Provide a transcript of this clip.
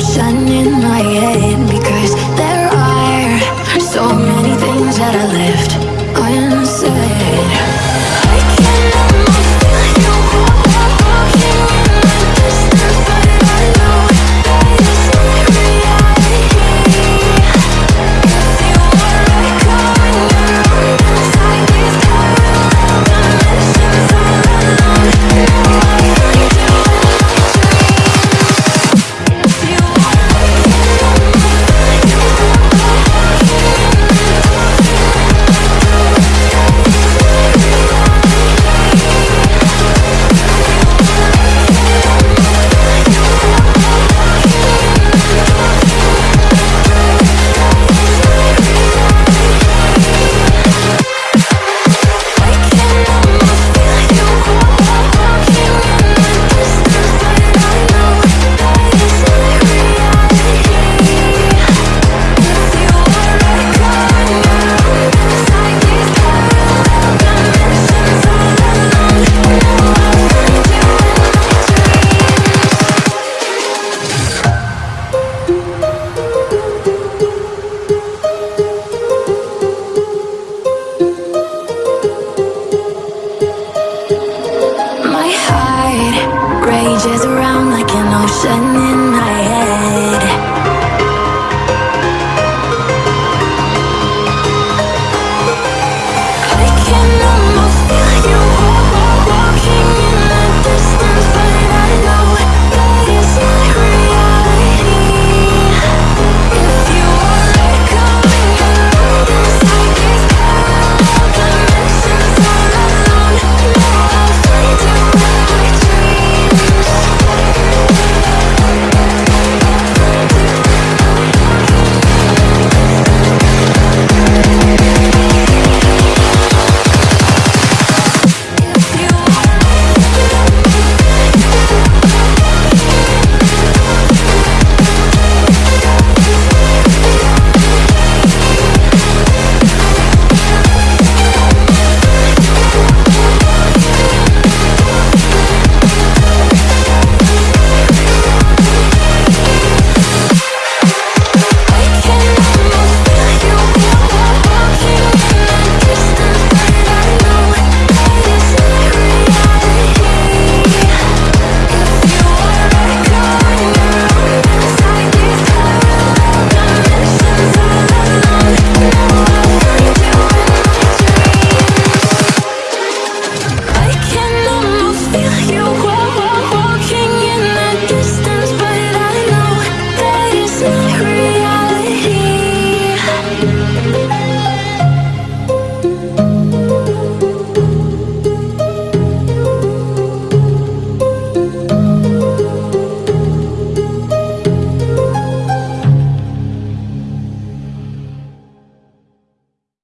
sunshine in my head Because there are so many things that I left. Rages around like an ocean in